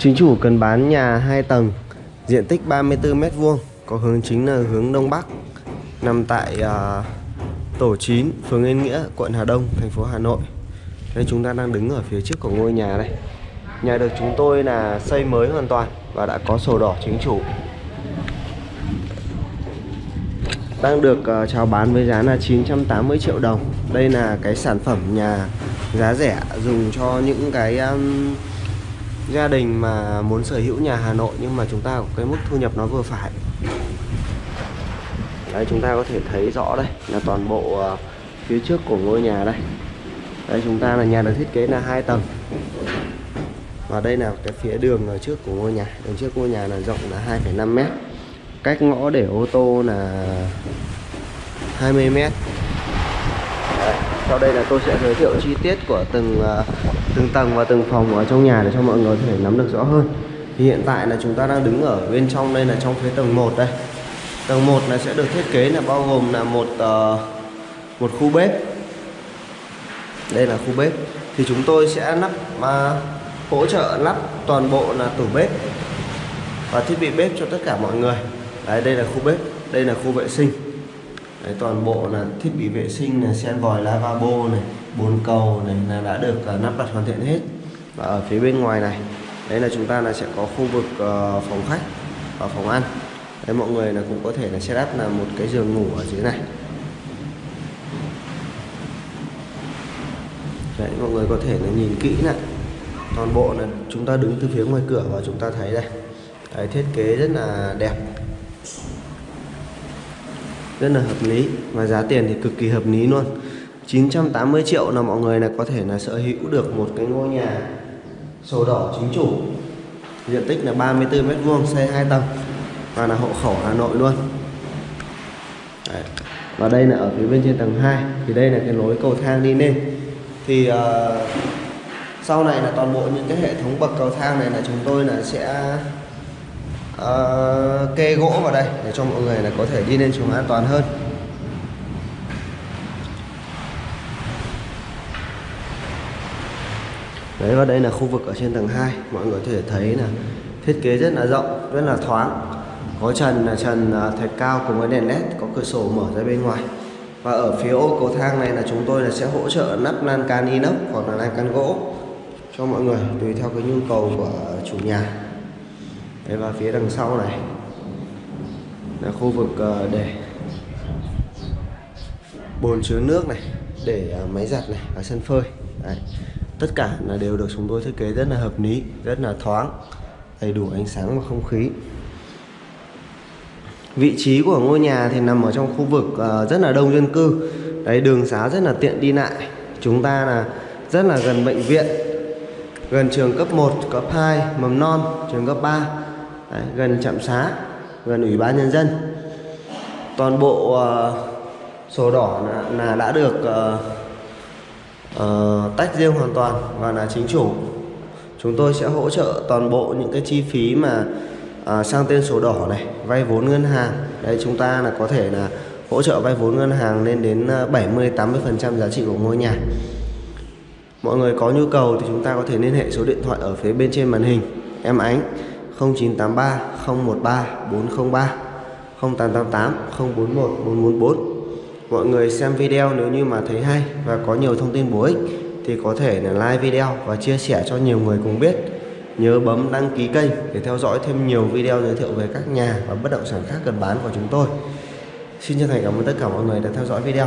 Chính chủ cần bán nhà 2 tầng, diện tích 34m2, có hướng chính là hướng đông bắc, nằm tại uh, tổ 9, phường Yên Nghĩa, quận Hà Đông, thành phố Hà Nội. Đây chúng ta đang đứng ở phía trước của ngôi nhà đây. Nhà được chúng tôi là xây mới hoàn toàn và đã có sổ đỏ chính chủ. Đang được uh, chào bán với giá là 980 triệu đồng. Đây là cái sản phẩm nhà giá rẻ dùng cho những cái um, gia đình mà muốn sở hữu nhà Hà Nội nhưng mà chúng ta có cái mức thu nhập nó vừa phải. Đây chúng ta có thể thấy rõ đây là toàn bộ ờ, phía trước của ngôi nhà đây. Đây chúng ta là nhà được thiết kế là hai tầng. Và đây là cái phía đường ở trước của ngôi nhà. Đường trước ngôi nhà là rộng là 2,5 mét. Cách ngõ để ô tô là 20 mét. Sau đây là tôi sẽ giới thiệu chi tiết của từng ờ, từng tầng và từng phòng ở trong nhà để cho mọi người có thể nắm được rõ hơn. Thì hiện tại là chúng ta đang đứng ở bên trong đây là trong phía tầng 1 đây. Tầng 1 là sẽ được thiết kế là bao gồm là một uh, một khu bếp. Đây là khu bếp. Thì chúng tôi sẽ lắp uh, hỗ trợ lắp toàn bộ là tủ bếp và thiết bị bếp cho tất cả mọi người. Đấy đây là khu bếp đây là khu vệ sinh. Đấy, toàn bộ là thiết bị vệ sinh là sen vòi lavabo này bồn cầu này là đã được à, uh, lắp đặt hoàn thiện hết. Và ở phía bên ngoài này đấy là chúng ta là sẽ có khu vực uh, phòng khách và phòng ăn. Đấy mọi người là cũng có thể là setup là một cái giường ngủ ở dưới này. Đấy mọi người có thể là nhìn kỹ này. Toàn bộ là chúng ta đứng từ phía ngoài cửa và chúng ta thấy đây. Đấy, thiết kế rất là đẹp rất là hợp lý. Và giá tiền thì cực kỳ hợp lý luôn. 980 triệu là mọi người là có thể là sở hữu được một cái ngôi nhà sổ đỏ chính chủ. Diện tích là 34 mét vuông xây 2 tầng. Và là hộ khẩu Hà Nội luôn. Đấy. và đây là ở phía bên trên tầng 2 thì đây là cái lối cầu thang đi lên. Thì uh, sau này là toàn bộ những cái hệ thống bậc cầu thang này là chúng tôi là sẽ uh, kê gỗ vào đây để cho mọi người là có thể đi lên xuống an toàn hơn. Đấy và đây là khu vực ở trên tầng 2 Mọi người có thể thấy là thiết kế rất là rộng, rất là thoáng. Có trần là trần à, thạch cao cùng với đèn led Có cửa sổ mở ra bên ngoài. Và ở phía ô cầu thang này là chúng tôi là sẽ hỗ trợ nắp lan can inox hoặc là lan can gỗ Cho mọi người tùy theo cái nhu cầu của chủ nhà. Đấy, và phía đằng sau này là khu vực ờ, để bồn chứa nước này để ờ, máy giặt này và sân phơi. Đấy. tất cả là đều được chúng tôi thiết kế rất là hợp lý rất là thoáng đầy đủ ánh sáng và không khí. Vị trí của ngôi nhà thì nằm ở trong khu vực ờ, rất là đông dân cư. Đấy đường xá rất là tiện đi lại. Chúng ta là rất là gần bệnh viện gần trường cấp 1, cấp 2, mầm non, trường cấp 3 Đấy, gần trạm xá gần ủy ban nhân dân. Toàn bộ uh, sổ đỏ là, là đã được uh, uh, tách riêng hoàn toàn và là chính chủ. Chúng tôi sẽ hỗ trợ toàn bộ những cái chi phí mà uh, sang tên sổ đỏ này vay vốn ngân hàng. Đây chúng ta là có thể là hỗ trợ vay vốn ngân hàng lên đến 70 80 phần trăm giá trị của ngôi nhà. Mọi người có nhu cầu thì chúng ta có thể liên hệ số điện thoại ở phía bên trên màn hình. Em ánh. 0983 013 403 0888 041 444 Mọi người xem video nếu như mà thấy hay và có nhiều thông tin bổ ích thì có thể là like video và chia sẻ cho nhiều người cùng biết. Nhớ bấm đăng ký kênh để theo dõi thêm nhiều video giới thiệu về các nhà và bất động sản khác cần bán của chúng tôi. Xin chân thành cảm ơn tất cả mọi người đã theo dõi video.